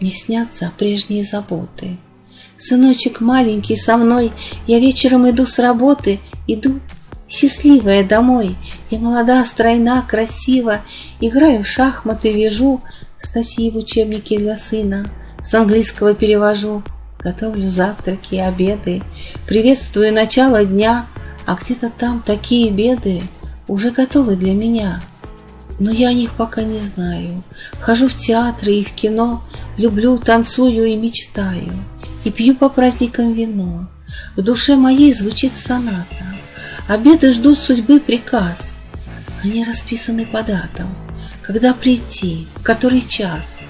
Мне снятся прежние заботы. Сыночек маленький со мной, Я вечером иду с работы, Иду счастливая домой. Я молода, стройна, красива, Играю в шахматы, вяжу Статьи в учебнике для сына, С английского перевожу. Готовлю завтраки, обеды, Приветствую начало дня, А где-то там такие беды Уже готовы для меня. Но я о них пока не знаю. Хожу в театры и в кино, Люблю, танцую и мечтаю, И пью по праздникам вино. В душе моей звучит соната, Обеды ждут судьбы приказ. Они расписаны по датам, Когда прийти, в который час.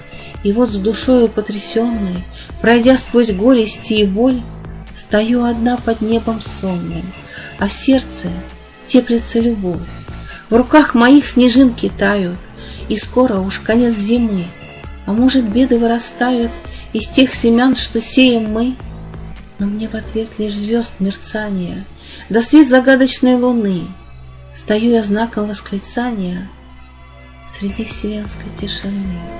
И вот с душою потрясенной, Пройдя сквозь горести и боль, Стою одна под небом сонным, А в сердце теплится любовь. В руках моих снежинки тают, И скоро уж конец зимы, А может, беды вырастают Из тех семян, что сеем мы? Но мне в ответ лишь звезд мерцания, Да свет загадочной луны. Стою я знаком восклицания Среди вселенской тишины.